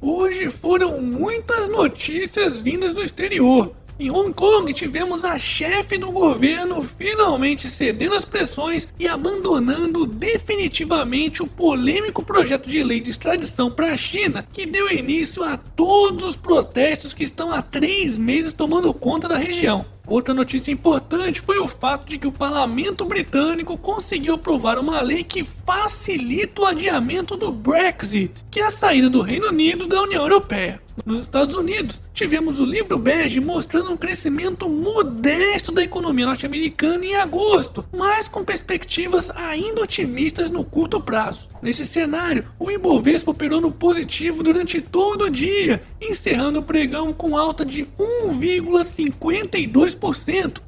Hoje foram muitas notícias vindas do exterior. Em Hong Kong, tivemos a chefe do governo finalmente cedendo às pressões e abandonando definitivamente o polêmico projeto de lei de extradição para a China, que deu início a todos os protestos que estão há três meses tomando conta da região. Outra notícia importante foi o fato de que o parlamento britânico conseguiu aprovar uma lei que facilita o adiamento do Brexit, que é a saída do Reino Unido da União Europeia. Nos Estados Unidos, tivemos o livro bege mostrando um crescimento modesto da economia norte-americana em agosto, mas com perspectivas ainda otimistas no curto prazo. Nesse cenário, o Ibovespa operou no positivo durante todo o dia, encerrando o pregão com alta de 1,52%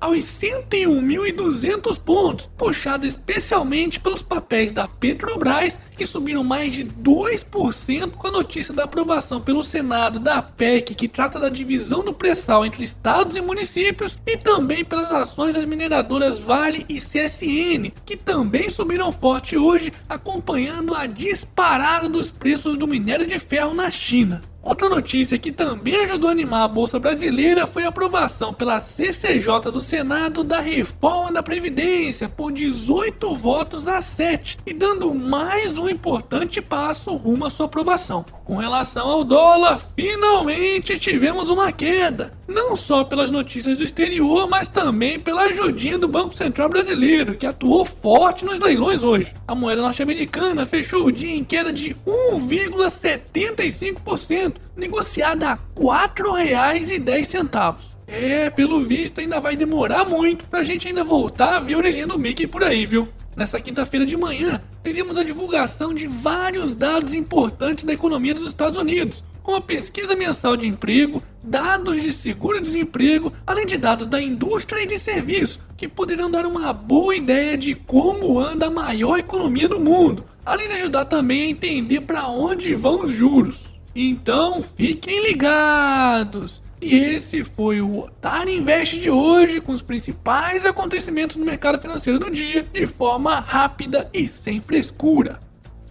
aos 101.200 pontos, puxado especialmente pelos papéis da Petrobras, que subiram mais de 2% com a notícia da aprovação pelo Senado da PEC, que trata da divisão do pré-sal entre estados e municípios, e também pelas ações das mineradoras Vale e CSN, que também subiram forte hoje, acompanhando a disparada dos preços do minério de ferro na China. Outra notícia que também ajudou a animar a Bolsa Brasileira foi a aprovação pela CCJ do Senado da reforma da Previdência por 18 votos a 7 e dando mais um importante passo rumo à sua aprovação. Com relação ao dólar, finalmente tivemos uma queda, não só pelas notícias do exterior, mas também pela ajudinha do Banco Central Brasileiro, que atuou forte nos leilões hoje. A moeda norte-americana fechou o dia em queda de 1,75% negociada a R$ 4,10. É, pelo visto ainda vai demorar muito pra gente ainda voltar a ver a orelhinha do Mickey por aí, viu? Nessa quinta-feira de manhã, teríamos a divulgação de vários dados importantes da economia dos Estados Unidos, como a pesquisa mensal de emprego, dados de seguro-desemprego, além de dados da indústria e de serviço, que poderão dar uma boa ideia de como anda a maior economia do mundo, além de ajudar também a entender para onde vão os juros. Então fiquem ligados! E esse foi o Otário Invest de hoje, com os principais acontecimentos no mercado financeiro do dia, de forma rápida e sem frescura.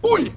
Fui!